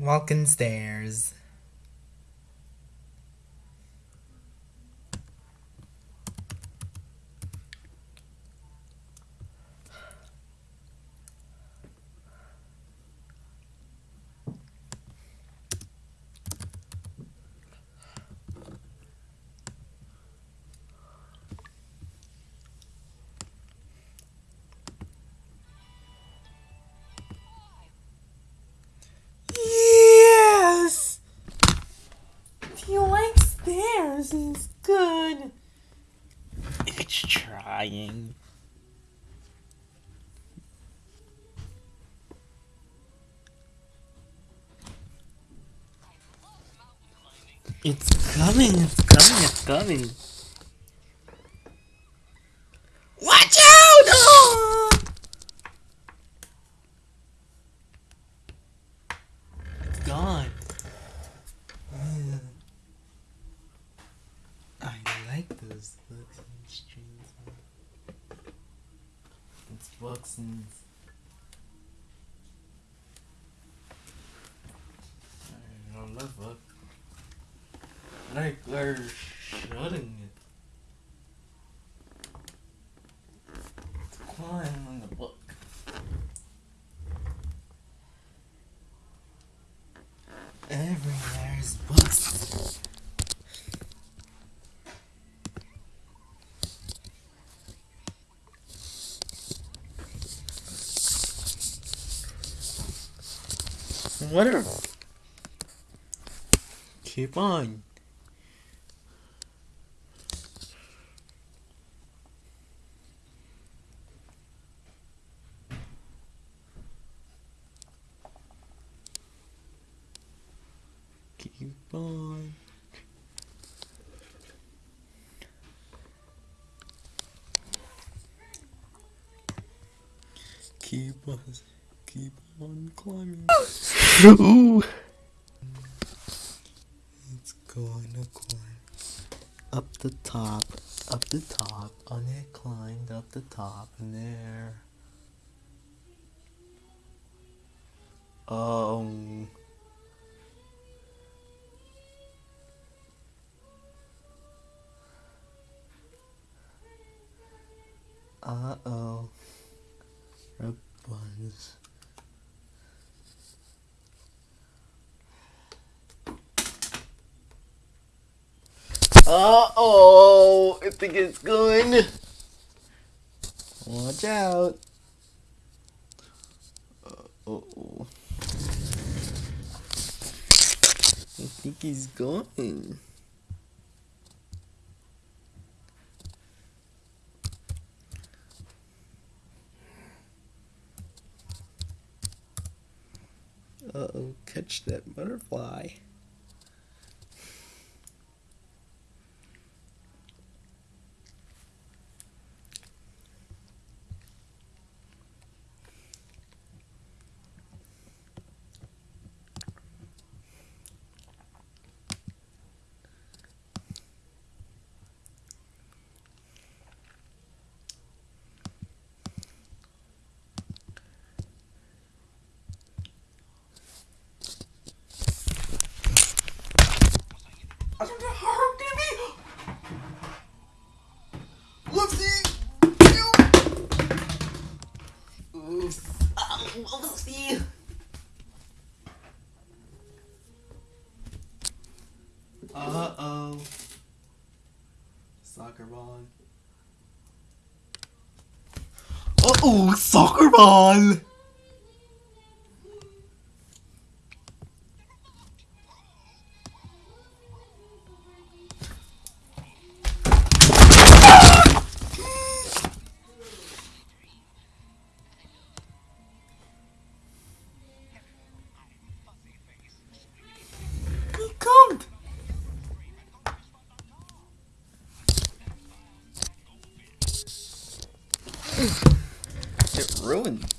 walking stairs. You like stairs, it's good. It's trying. It's coming, it's coming, it's coming. Watch out! Oh! It's gone. I those books and strings. It's books and. I love book. Like they're shutting it. It's climb on the book. Everywhere's books. Whatever. Keep on. Keep on. Keep on. Keep on climbing. Ooh. It's going to climb up the top, up the top, and it climbed up the top, and there. Um. Uh oh. Rope buns. Uh oh, I think it's going. Watch out. Uh oh. I think he's going. Uh oh, catch that butterfly. Uh oh. Soccer ball. Uh oh, soccer ball! It ruined